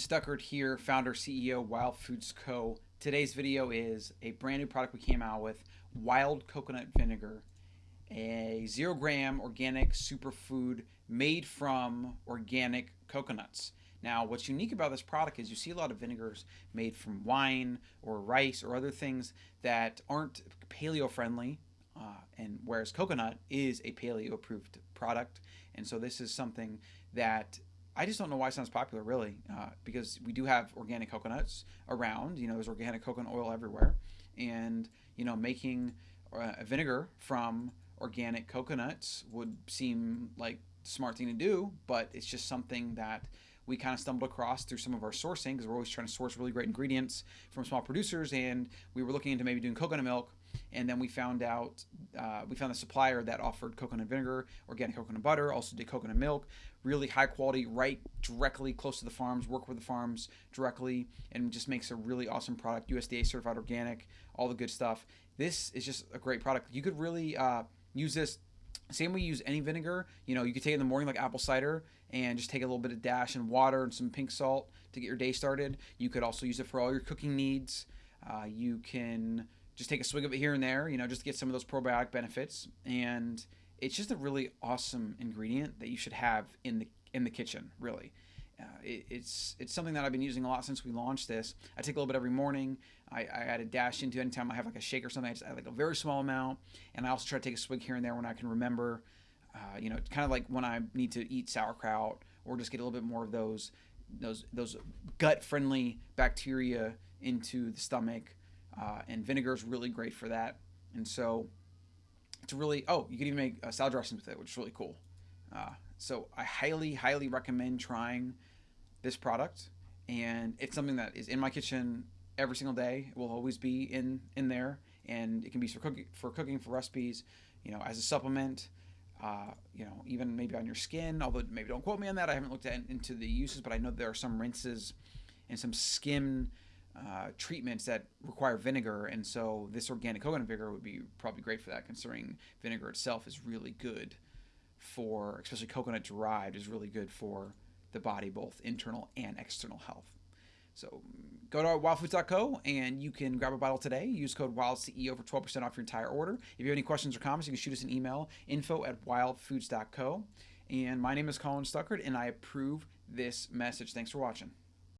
Stuckert here, founder, CEO, Wild Foods Co. Today's video is a brand new product we came out with, Wild Coconut Vinegar, a zero gram organic superfood made from organic coconuts. Now, what's unique about this product is you see a lot of vinegars made from wine or rice or other things that aren't paleo friendly, uh, and whereas coconut is a paleo approved product. And so this is something that I just don't know why it sounds popular, really, uh, because we do have organic coconuts around. You know, there's organic coconut oil everywhere, and you know, making uh, vinegar from organic coconuts would seem like smart thing to do, but it's just something that we kind of stumbled across through some of our sourcing because we're always trying to source really great ingredients from small producers, and we were looking into maybe doing coconut milk and then we found out uh, we found a supplier that offered coconut vinegar organic coconut butter also did coconut milk really high quality right directly close to the farms work with the farms directly and just makes a really awesome product usda certified organic all the good stuff. This is just a great product. You could really uh, use this same way you use any vinegar you know you could take it in the morning like apple cider and just take a little bit of dash and water and some pink salt to get your day started you could also use it for all your cooking needs uh, you can just take a swig of it here and there, you know, just to get some of those probiotic benefits. And it's just a really awesome ingredient that you should have in the in the kitchen, really. Uh, it, it's it's something that I've been using a lot since we launched this. I take a little bit every morning. I, I add a dash into anytime I have like a shake or something. I just add like a very small amount, and I also try to take a swig here and there when I can remember. Uh, you know, it's kind of like when I need to eat sauerkraut or just get a little bit more of those those those gut friendly bacteria into the stomach uh, and vinegar is really great for that. And so it's really, oh, you can even make uh, salad dressings with it, which is really cool. Uh, so I highly, highly recommend trying this product. And it's something that is in my kitchen every single day. It will always be in, in there. And it can be for cooking, for cooking, for recipes, you know, as a supplement. Uh, you know, even maybe on your skin. Although maybe don't quote me on that. I haven't looked at, into the uses, but I know there are some rinses and some skin uh, treatments that require vinegar, and so this organic coconut vinegar would be probably great for that, considering vinegar itself is really good for, especially coconut derived, is really good for the body, both internal and external health. So go to wildfoods.co and you can grab a bottle today. Use code WILDCEO for 12% off your entire order. If you have any questions or comments, you can shoot us an email, info at wildfoods.co. And my name is Colin Stuckert, and I approve this message. Thanks for watching.